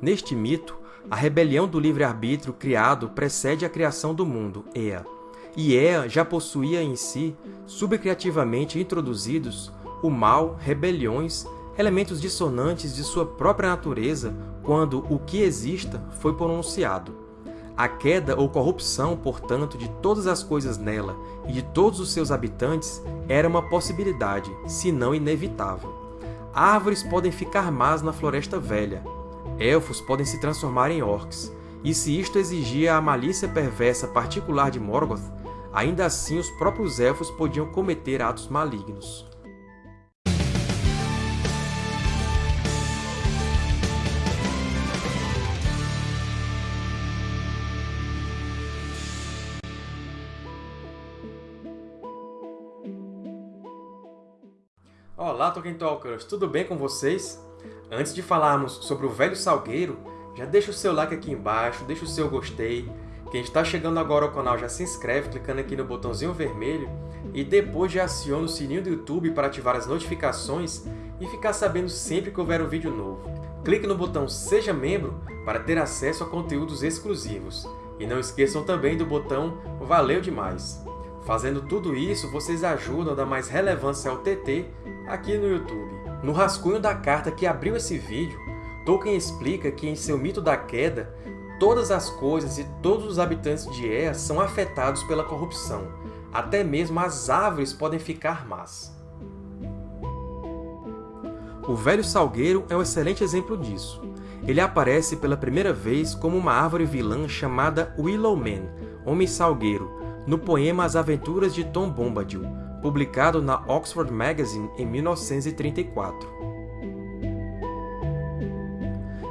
Neste mito, a rebelião do livre-arbítrio criado precede a criação do mundo, Ea, e Ea já possuía em si, subcriativamente introduzidos, o mal, rebeliões, elementos dissonantes de sua própria natureza quando o que exista foi pronunciado. A queda ou corrupção, portanto, de todas as coisas nela e de todos os seus habitantes era uma possibilidade, se não inevitável. Árvores podem ficar más na Floresta Velha, elfos podem se transformar em orcs, e se isto exigia a malícia perversa particular de Morgoth, ainda assim os próprios elfos podiam cometer atos malignos. Olá, Tolkien Talkers! Tudo bem com vocês? Antes de falarmos sobre o Velho Salgueiro, já deixa o seu like aqui embaixo, deixa o seu gostei. Quem está chegando agora ao canal já se inscreve clicando aqui no botãozinho vermelho e depois já aciona o sininho do YouTube para ativar as notificações e ficar sabendo sempre que houver um vídeo novo. Clique no botão Seja Membro para ter acesso a conteúdos exclusivos. E não esqueçam também do botão Valeu Demais! Fazendo tudo isso, vocês ajudam a dar mais relevância ao TT aqui no YouTube. No rascunho da carta que abriu esse vídeo, Tolkien explica que em seu mito da queda, todas as coisas e todos os habitantes de Ea são afetados pela corrupção. Até mesmo as árvores podem ficar más. O Velho Salgueiro é um excelente exemplo disso. Ele aparece pela primeira vez como uma árvore vilã chamada Willowman, Homem Salgueiro, no poema As Aventuras de Tom Bombadil, publicado na Oxford Magazine em 1934.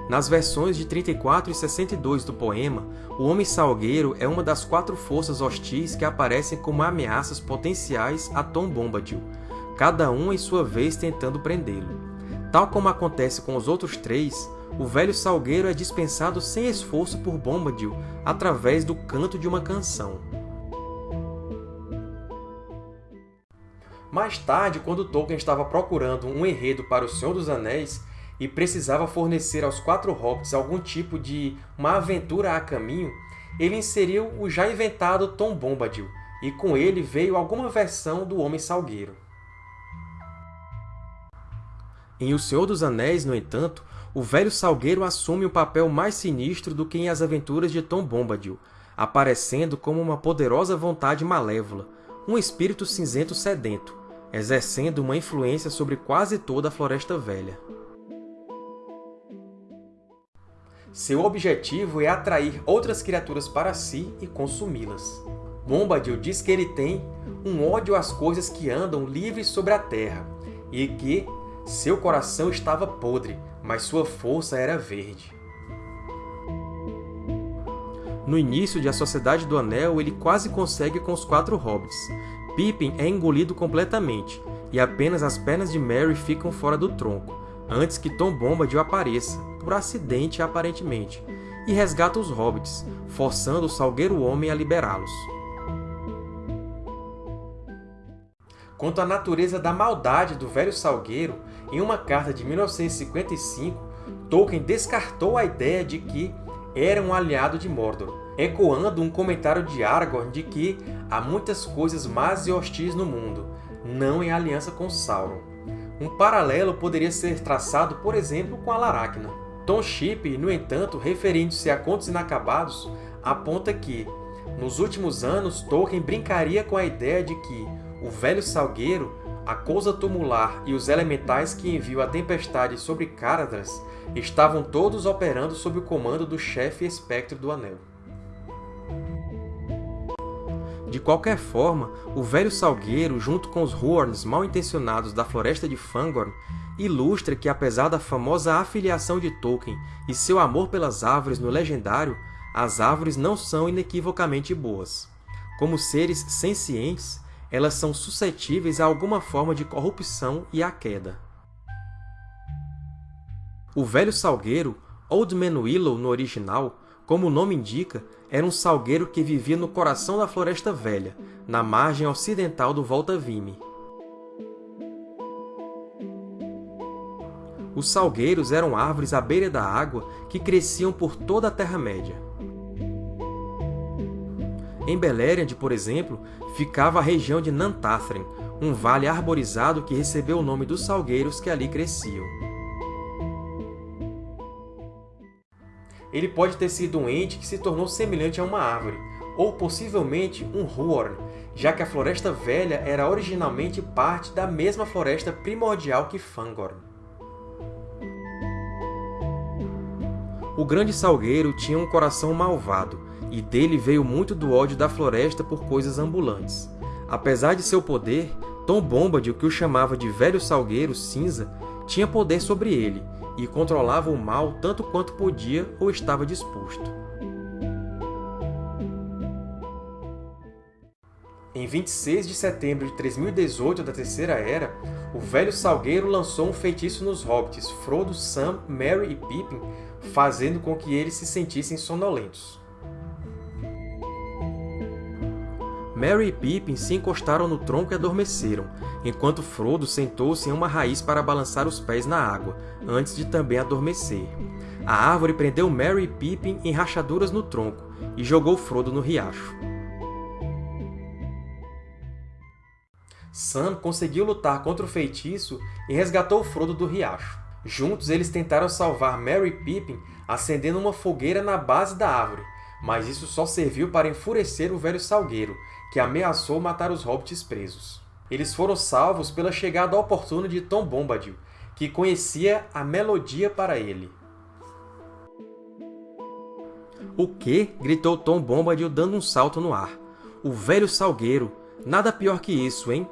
Nas versões de 34 e 62 do poema, o Homem Salgueiro é uma das quatro forças hostis que aparecem como ameaças potenciais a Tom Bombadil, cada um em sua vez tentando prendê-lo. Tal como acontece com os outros três, o Velho Salgueiro é dispensado sem esforço por Bombadil através do canto de uma canção. Mais tarde, quando Tolkien estava procurando um enredo para O Senhor dos Anéis e precisava fornecer aos quatro hobbits algum tipo de uma aventura a caminho, ele inseriu o já inventado Tom Bombadil, e com ele veio alguma versão do Homem Salgueiro. Em O Senhor dos Anéis, no entanto, o velho Salgueiro assume um papel mais sinistro do que em As Aventuras de Tom Bombadil, aparecendo como uma poderosa vontade malévola, um espírito cinzento sedento, exercendo uma influência sobre quase toda a Floresta Velha. Seu objetivo é atrair outras criaturas para si e consumi-las. Bombadil diz que ele tem um ódio às coisas que andam livres sobre a Terra e que seu coração estava podre, mas sua força era verde. No início de A Sociedade do Anel, ele quase consegue com os quatro hobbits. Pippin é engolido completamente, e apenas as pernas de Merry ficam fora do tronco, antes que Tom Bombadil apareça, por acidente aparentemente, e resgata os hobbits, forçando o Salgueiro Homem a liberá-los. Quanto à natureza da maldade do velho Salgueiro, em uma carta de 1955, Tolkien descartou a ideia de que era um aliado de Mordor, ecoando um comentário de Aragorn de que há muitas coisas más e hostis no mundo, não em aliança com Sauron. Um paralelo poderia ser traçado, por exemplo, com Alaracna. Tom Shipp, no entanto, referindo-se a Contos Inacabados, aponta que, nos últimos anos, Tolkien brincaria com a ideia de que o Velho Salgueiro, a coisa tumular e os elementais que enviam a tempestade sobre Caradhras estavam todos operando sob o comando do chefe espectro do Anel. De qualquer forma, o Velho Salgueiro, junto com os Huorns mal-intencionados da Floresta de Fangorn, ilustra que, apesar da famosa afiliação de Tolkien e seu amor pelas árvores no Legendário, as árvores não são inequivocamente boas. Como seres sencientes, elas são suscetíveis a alguma forma de corrupção e à queda. O Velho Salgueiro, Old Man Willow no original, como o nome indica, era um salgueiro que vivia no coração da Floresta Velha, na margem ocidental do Volta Vimy. Os salgueiros eram árvores à beira da água que cresciam por toda a Terra-média. Em Beleriand, por exemplo, ficava a região de Nantathren, um vale arborizado que recebeu o nome dos salgueiros que ali cresciam. Ele pode ter sido um ente que se tornou semelhante a uma árvore, ou possivelmente um Huorn, já que a Floresta Velha era originalmente parte da mesma floresta primordial que Fangorn. O Grande Salgueiro tinha um coração malvado, e dele veio muito do ódio da floresta por coisas ambulantes. Apesar de seu poder, Tom Bombadil, que o chamava de Velho Salgueiro Cinza, tinha poder sobre ele, e controlava o mal tanto quanto podia ou estava disposto. Em 26 de setembro de 3018 da Terceira Era, o Velho Salgueiro lançou um feitiço nos Hobbits Frodo, Sam, Merry e Pippin, fazendo com que eles se sentissem sonolentos. Merry e Pippin se encostaram no tronco e adormeceram, enquanto Frodo sentou-se em uma raiz para balançar os pés na água, antes de também adormecer. A árvore prendeu Merry e Pippin em rachaduras no tronco e jogou Frodo no riacho. Sam conseguiu lutar contra o feitiço e resgatou Frodo do riacho. Juntos, eles tentaram salvar Merry e Pippin acendendo uma fogueira na base da árvore, mas isso só serviu para enfurecer o Velho Salgueiro, que ameaçou matar os hobbits presos. Eles foram salvos pela chegada oportuna de Tom Bombadil, que conhecia a melodia para ele. O quê? gritou Tom Bombadil dando um salto no ar. O Velho Salgueiro! Nada pior que isso, hein?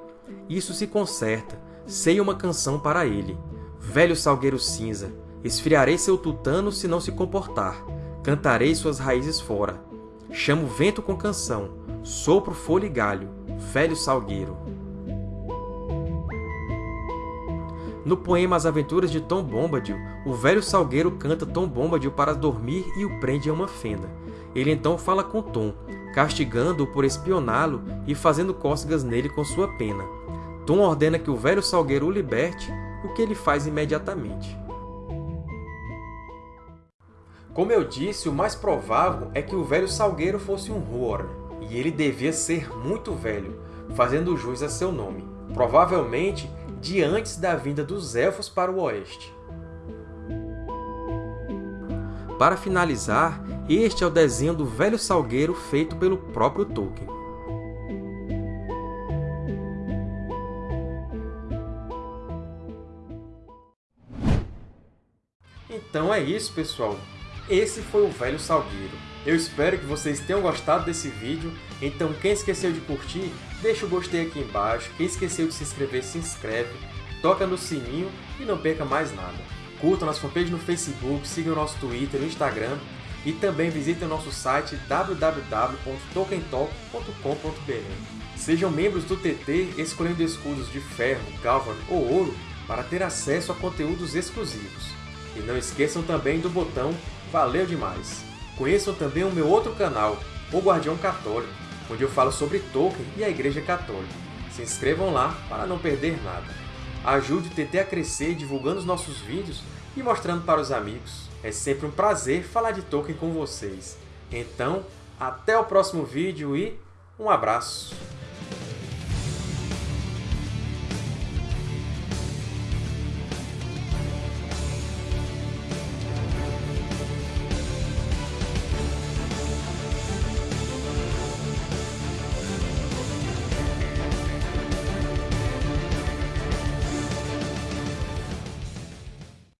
Isso se conserta. Sei uma canção para ele. Velho Salgueiro Cinza, esfriarei seu tutano se não se comportar. Cantarei suas raízes fora. Chamo vento com canção, sopro folha e galho, velho salgueiro. No poema As Aventuras de Tom Bombadil, o velho salgueiro canta Tom Bombadil para dormir e o prende em uma fenda. Ele então fala com Tom, castigando-o por espioná-lo e fazendo cócegas nele com sua pena. Tom ordena que o velho salgueiro o liberte, o que ele faz imediatamente. Como eu disse, o mais provável é que o velho Salgueiro fosse um Huorn, e ele devia ser muito velho, fazendo jus a seu nome, provavelmente de antes da vinda dos Elfos para o Oeste. Para finalizar, este é o desenho do velho Salgueiro feito pelo próprio Tolkien. Então é isso, pessoal! Esse foi o Velho Salgueiro. Eu espero que vocês tenham gostado desse vídeo, então quem esqueceu de curtir, deixa o gostei aqui embaixo, quem esqueceu de se inscrever, se inscreve, toca no sininho e não perca mais nada. Curtam nossa fanpage no Facebook, sigam nosso Twitter e Instagram, e também visitem nosso site www.tokentalk.com.br. Sejam membros do TT escolhendo escudos de ferro, galvan ou ouro para ter acesso a conteúdos exclusivos. E não esqueçam também do botão Valeu demais! Conheçam também o meu outro canal, O Guardião Católico, onde eu falo sobre Tolkien e a Igreja Católica. Se inscrevam lá para não perder nada. Ajude o TT a crescer divulgando os nossos vídeos e mostrando para os amigos. É sempre um prazer falar de Tolkien com vocês. Então, até o próximo vídeo e um abraço!